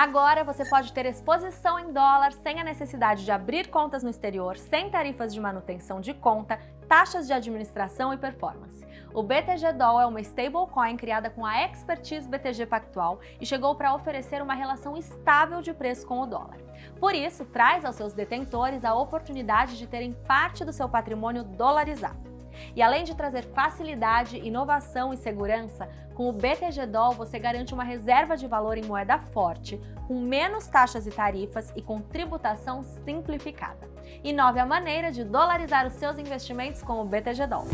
Agora você pode ter exposição em dólar sem a necessidade de abrir contas no exterior, sem tarifas de manutenção de conta, taxas de administração e performance. O BTG Doll é uma stablecoin criada com a expertise BTG Pactual e chegou para oferecer uma relação estável de preço com o dólar. Por isso, traz aos seus detentores a oportunidade de terem parte do seu patrimônio dolarizado. E além de trazer facilidade, inovação e segurança, com o BTG Doll você garante uma reserva de valor em moeda forte, com menos taxas e tarifas e com tributação simplificada. Inove a maneira de dolarizar os seus investimentos com o BTG Doll.